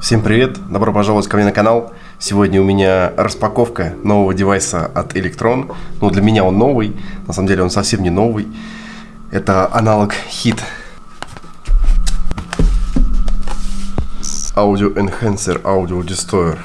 Всем привет, добро пожаловать ко мне на канал. Сегодня у меня распаковка нового девайса от Electron. Ну, для меня он новый, на самом деле он совсем не новый. Это аналог HIT. Audio Enhancer Audio Destroyer.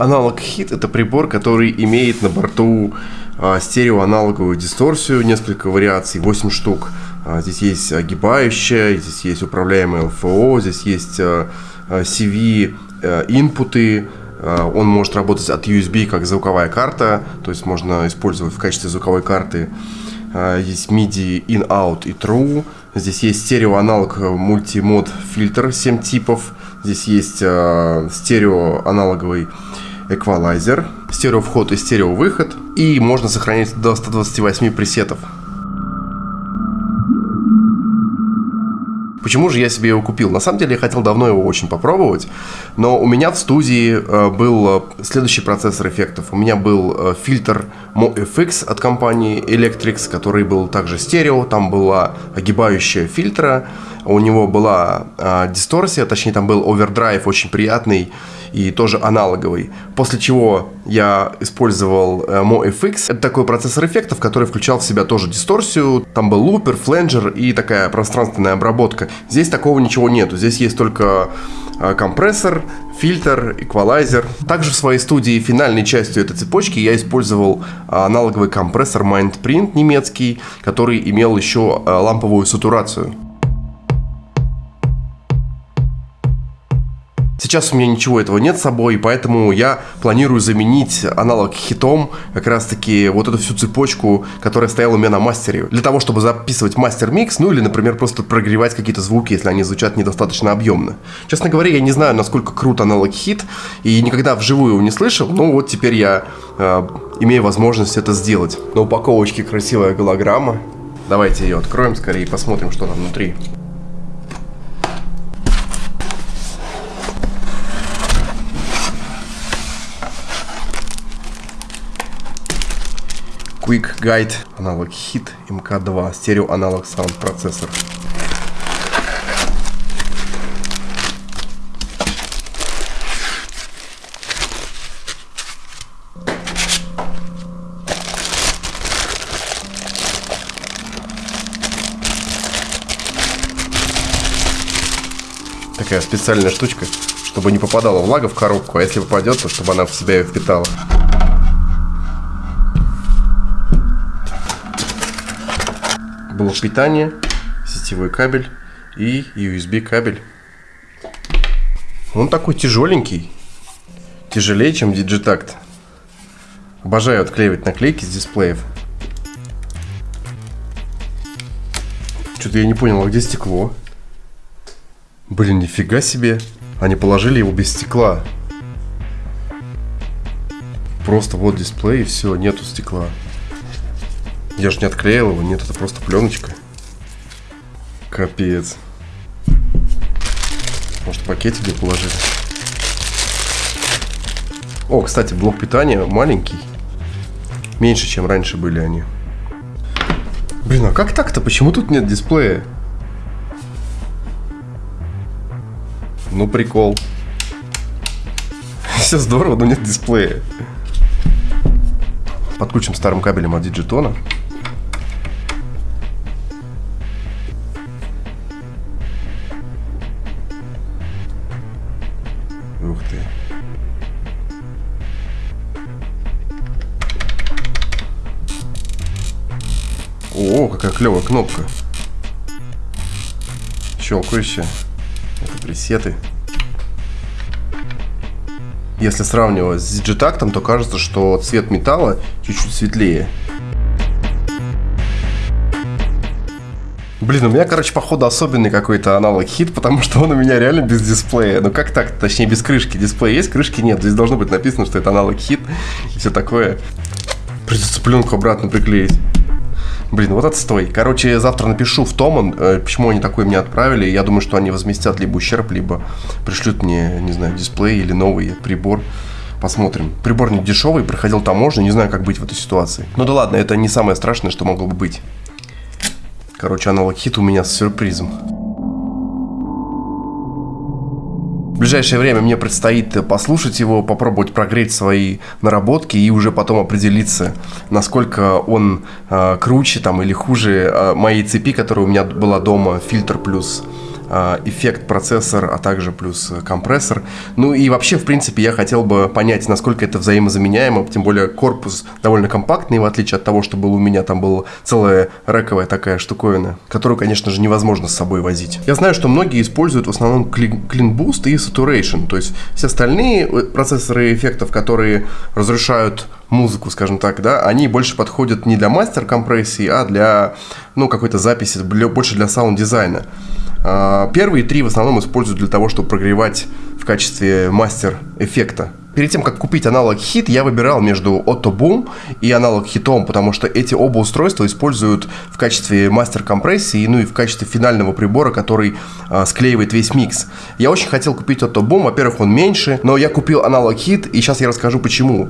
Аналог HIT это прибор, который имеет на борту а, стереоаналоговую дисторсию, несколько вариаций, 8 штук. А, здесь есть огибающая, здесь есть управляемая ЛФО, здесь есть CV а, инпуты, он может работать от USB как звуковая карта, то есть можно использовать в качестве звуковой карты. Есть MIDI in-out и true. Здесь есть стереоаналог мультимод фильтр 7 типов. Здесь есть стереоаналоговый эквалайзер, стерео вход и стерео выход. И можно сохранить до 128 пресетов. Почему же я себе его купил? На самом деле я хотел давно его очень попробовать, но у меня в студии э, был э, следующий процессор эффектов. У меня был э, фильтр MoFX от компании Electrix, который был также стерео, там была огибающая фильтра, у него была дисторсия, точнее там был овердрайв очень приятный и тоже аналоговый. После чего я использовал э, MoFX. Это такой процессор эффектов, который включал в себя тоже дисторсию. Там был лупер, фленджер и такая пространственная обработка. Здесь такого ничего нету. Здесь есть только э, компрессор, фильтр, эквалайзер. Также в своей студии финальной частью этой цепочки я использовал э, аналоговый компрессор MindPrint немецкий, который имел еще ламповую сатурацию. Сейчас у меня ничего этого нет с собой, поэтому я планирую заменить аналог хитом как раз таки вот эту всю цепочку, которая стояла у меня на мастере. Для того, чтобы записывать мастер-микс, ну или, например, просто прогревать какие-то звуки, если они звучат недостаточно объемно. Честно говоря, я не знаю, насколько крут аналог хит, и никогда вживую его не слышал, но вот теперь я э, имею возможность это сделать. На упаковочке красивая голограмма. Давайте ее откроем скорее и посмотрим, что там внутри. Quick Guide, аналог HIT MK2, стерео аналог саунд процессор. Такая специальная штучка, чтобы не попадала влага в коробку, а если попадет, то чтобы она в себя ее впитала. Блок питания, сетевой кабель и USB кабель. Он такой тяжеленький, тяжелее, чем Digitact. Обожаю отклеивать наклейки с дисплеев. Что-то я не понял, а где стекло? Блин, нифига себе. Они положили его без стекла. Просто вот дисплей и все, нету стекла. Я же не отклеил его, нет, это просто пленочка. Капец. Может, пакетик где положить? О, кстати, блок питания маленький. Меньше, чем раньше были они. Блин, а как так-то? Почему тут нет дисплея? Ну, прикол. Все здорово, но нет дисплея. Подключим старым кабелем от Digitona. Ух ты. О, какая клевая кнопка. Щелкающая. Это пресеты. Если сравнивать с Digitact, то кажется, что цвет металла чуть-чуть светлее. Блин, у меня, короче, походу особенный какой-то аналог хит, потому что он у меня реально без дисплея. Ну как так? Точнее, без крышки. Дисплей есть, крышки нет. Здесь должно быть написано, что это аналог хит и все такое. Придется пленку обратно приклеить. Блин, вот отстой. Короче, завтра напишу в Томан, э, почему они такой мне отправили. Я думаю, что они возместят либо ущерб, либо пришлют мне, не знаю, дисплей или новый прибор. Посмотрим. Прибор не дешевый, проходил таможню, не знаю, как быть в этой ситуации. Ну да ладно, это не самое страшное, что могло бы быть. Короче, аналог хит у меня с сюрпризом. В ближайшее время мне предстоит послушать его, попробовать прогреть свои наработки и уже потом определиться, насколько он э, круче там или хуже э, моей цепи, которая у меня была дома, фильтр плюс эффект процессор, а также плюс компрессор. Ну и вообще, в принципе, я хотел бы понять, насколько это взаимозаменяемо, тем более корпус довольно компактный, в отличие от того, что был у меня, там была целая рековая такая штуковина, которую, конечно же, невозможно с собой возить. Я знаю, что многие используют в основном Clean Boost и Saturation, то есть все остальные э, процессоры эффектов, которые разрушают музыку, скажем так, да, они больше подходят не для мастер-компрессии, а для, ну, какой-то записи, больше для саунд-дизайна. А, первые три в основном используют для того, чтобы прогревать в качестве мастер-эффекта. Перед тем, как купить Analog Heat, я выбирал между OTO BAM и Analog Heat ом, потому что эти оба устройства используют в качестве мастер-компрессии, ну и в качестве финального прибора, который э, склеивает весь микс. Я очень хотел купить OTO BAM, во-первых, он меньше, но я купил Analog Heat, и сейчас я расскажу почему.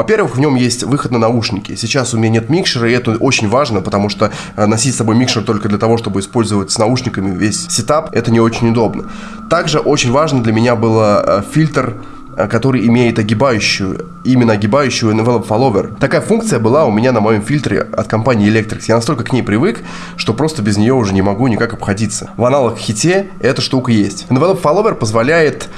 Во-первых, в нем есть выход на наушники. Сейчас у меня нет микшера, и это очень важно, потому что э, носить с собой микшер только для того, чтобы использовать с наушниками весь сетап, это не очень удобно. Также очень важно для меня было э, фильтр Э, который имеет огибающую, именно огибающую envelope follower. Такая функция была у меня на моем фильтре от компании Electrix. Я настолько к ней привык, что просто без нее уже не могу никак обходиться. В аналог хите эта штука есть. Envelope follower позволяет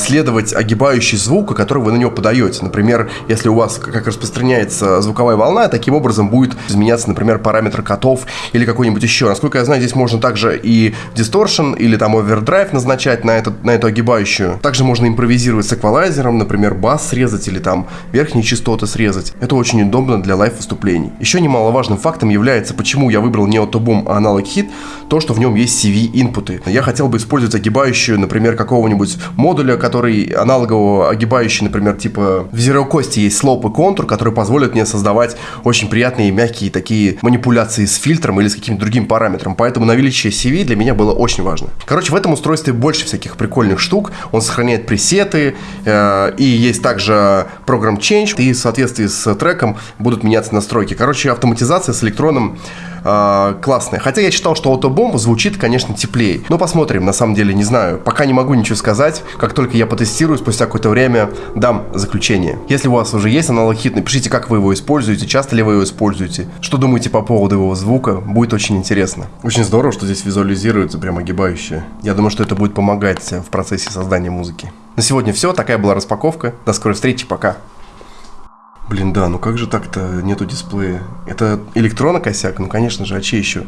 следовать огибающий звук, который вы на него подаете. Например, если у вас как распространяется звуковая волна, таким образом будет изменяться, например, параметр котов или какой-нибудь еще. Насколько я знаю, здесь можно также и distortion или там overdrive назначать на, этот, на эту огибающую. Также можно импровизировать с эквалайзером например, бас срезать или там верхние частоты срезать. Это очень удобно для лайв-выступлений. Еще немаловажным фактом является, почему я выбрал не Autoboom, а аналог Hit, то, что в нем есть CV-инпуты. Я хотел бы использовать огибающую, например, какого-нибудь модуля, который аналогового огибающий, например, типа в Zero Cost есть слоп и контур, который позволит мне создавать очень приятные мягкие такие манипуляции с фильтром или с каким-то другим параметром. Поэтому наличие CV для меня было очень важно. Короче, в этом устройстве больше всяких прикольных штук. Он сохраняет пресеты, Э, и есть также программ Change, и в соответствии с треком будут меняться настройки. Короче, автоматизация с электроном э, классная. Хотя я читал, что Autobomb звучит, конечно, теплее. Но посмотрим, на самом деле, не знаю. Пока не могу ничего сказать. Как только я потестирую, спустя какое-то время дам заключение. Если у вас уже есть аналог хит, напишите, как вы его используете, часто ли вы его используете, что думаете по поводу его звука. Будет очень интересно. Очень здорово, что здесь визуализируется прям огибающее. Я думаю, что это будет помогать в процессе создания музыки. На сегодня все. Такая была распаковка. До скорой встречи. Пока. Блин, да, ну как же так-то нету дисплея? Это электронно косяк? Ну, конечно же, а че еще?